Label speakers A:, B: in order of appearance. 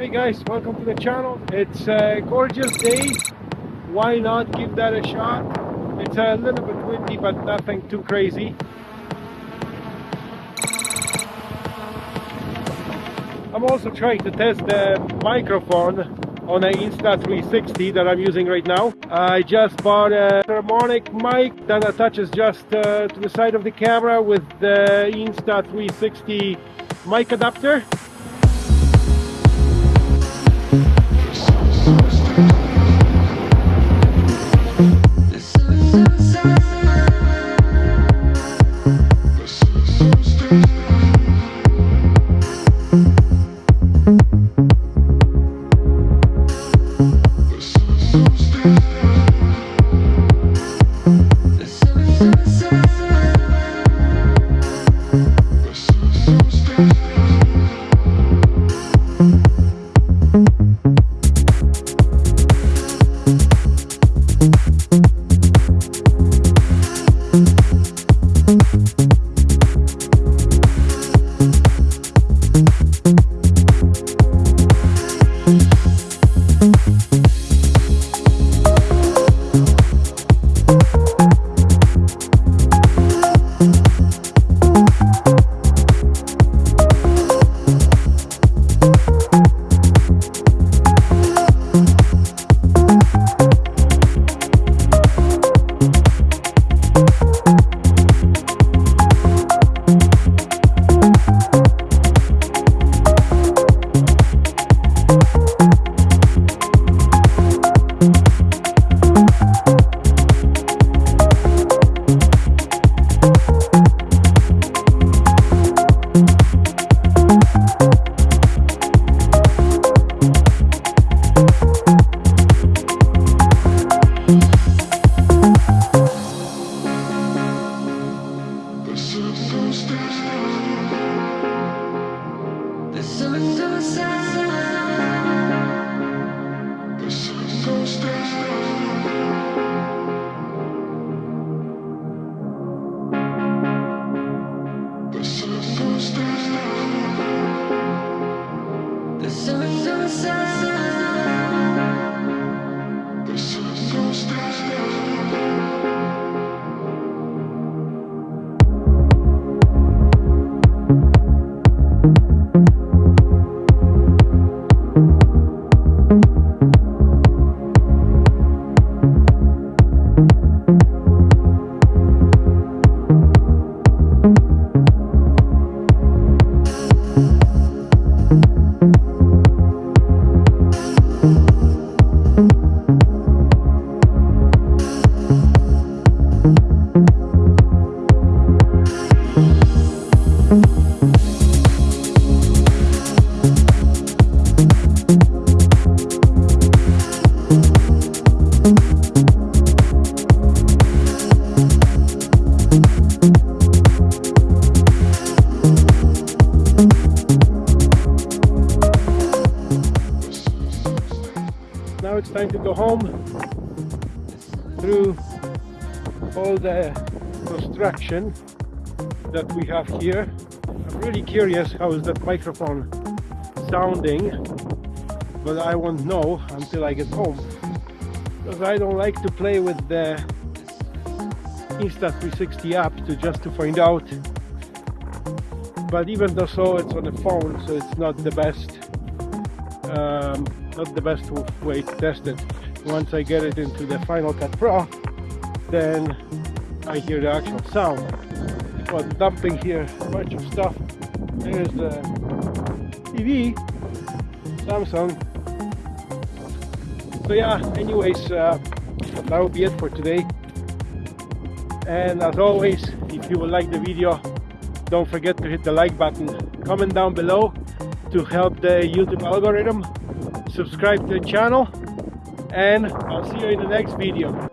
A: Hey guys, welcome to the channel. It's a gorgeous day. Why not give that a shot? It's a little bit windy, but nothing too crazy. I'm also trying to test the microphone on an Insta360 that I'm using right now. I just bought a harmonic mic that attaches just uh, to the side of the camera with the Insta360 mic adapter. Christmas. Now it's time to go home through all the construction that we have here. I'm really curious how is that microphone sounding, but I won't know until I get home because I don't like to play with the Insta360 app to just to find out but even though so it's on the phone so it's not the best um, not the best way to test it. Once I get it into the Final Cut Pro, then I hear the actual sound. But dumping here a bunch of stuff. There's the TV, Samsung. So yeah, anyways, uh, that will be it for today. And as always, if you would like the video, don't forget to hit the like button. Comment down below to help the YouTube algorithm subscribe to the channel and I'll see you in the next video